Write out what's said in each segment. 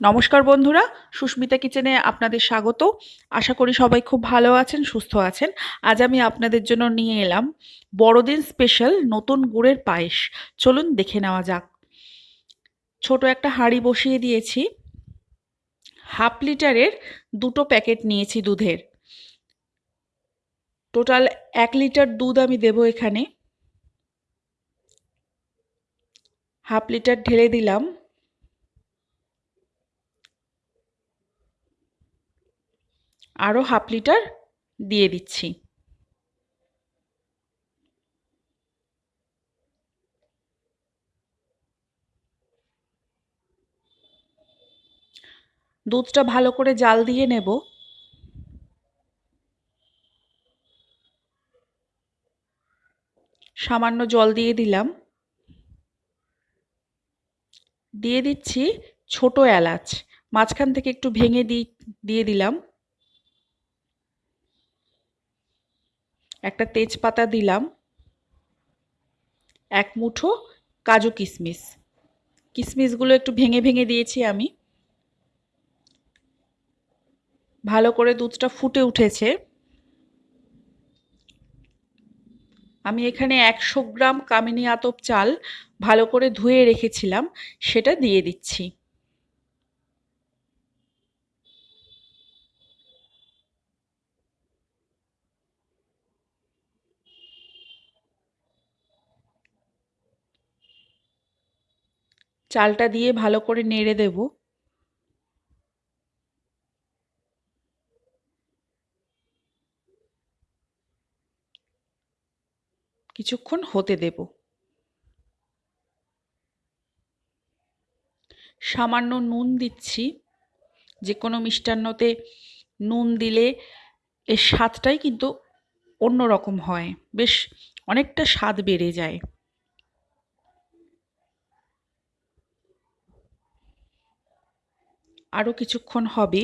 নমস্কার বন্ধুরা, সুস্মিতা কিচেনে আপনাদের স্বাগত। আশা করি সবাই খুব ভালো আছেন, সুস্থ আছেন। আজ আমি আপনাদের জন্য নিয়ে এলাম বড়দিন স্পেশাল নতুন গুড়ের পায়েস। চলুন দেখে নেওয়া যাক। ছোট একটা হাঁড়ি বসিয়ে দিয়েছি। হাফ লিটারের দুটো প্যাকেট নিয়েছি দুধের। টোটাল এক লিটার দুধ আমি দেব এখানে। হাফ লিটার ঢেলে দিলাম। আরও হাফ লিটার দিয়ে দিচ্ছি। দুধটা ভালো করে জাল দিয়ে নেব। সামান্য জল দিয়ে দিলাম। দিয়ে দিচ্ছি ছোট এলাচ, মাঝখান থেকে একটু ভেঙে দিয়ে দিলাম। একটা তেজপাতা দিলাম, এক মুঠো কাজু কিশমিশ কিশমিশগুলো একটু ভেঙে ভেঙে দিয়েছি আমি। ভালো করে দুধটা ফুটে উঠেছে। আমি এখানে একশো গ্রাম কামিনী আতপ চাল ভালো করে ধুয়ে রেখেছিলাম, সেটা দিয়ে দিচ্ছি। চালটা দিয়ে ভালো করে নেড়ে দেব। কিছুক্ষণ হতে দেব। সামান্য নুন দিচ্ছি। যে কোনো মিষ্টান্নতে নুন দিলে এর স্বাদটাই কিন্তু অন্য রকম হয়। বেশ অনেকটা স্বাদ বেড়ে যায়। আরও কিছুক্ষণ হবে।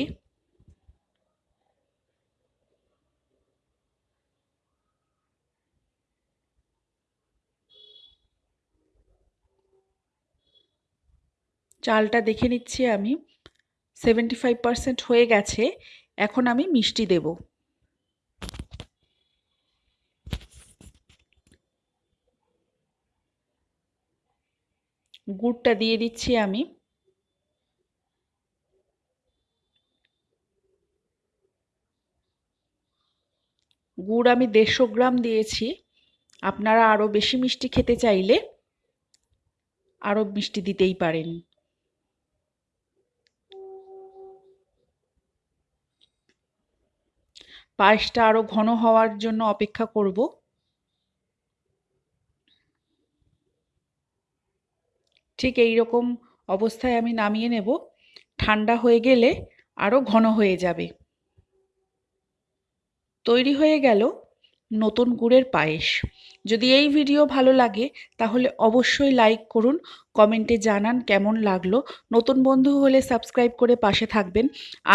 চালটা দেখে নিচ্ছি আমি। সেভেন্টি ফাইভ হয়ে গেছে। এখন আমি মিষ্টি দেব। গুড়টা দিয়ে দিচ্ছি আমি। গুড় আমি দেড়শো গ্রাম দিয়েছি। আপনারা আরও বেশি মিষ্টি খেতে চাইলে আরও মিষ্টি দিতেই পারেন। পায়েসটা আরও ঘন হওয়ার জন্য অপেক্ষা করব। ঠিক এই রকম অবস্থায় আমি নামিয়ে নেব। ঠান্ডা হয়ে গেলে আরও ঘন হয়ে যাবে। তৈরি হয়ে গেল নতুন গুড়ের পায়েস। যদি এই ভিডিও ভালো লাগে, তাহলে অবশ্যই লাইক করুন, কমেন্টে জানান কেমন লাগল। নতুন বন্ধু হলে সাবস্ক্রাইব করে পাশে থাকবেন।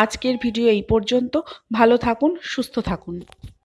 আজকের ভিডিও এই পর্যন্ত। ভালো থাকুন, সুস্থ থাকুন।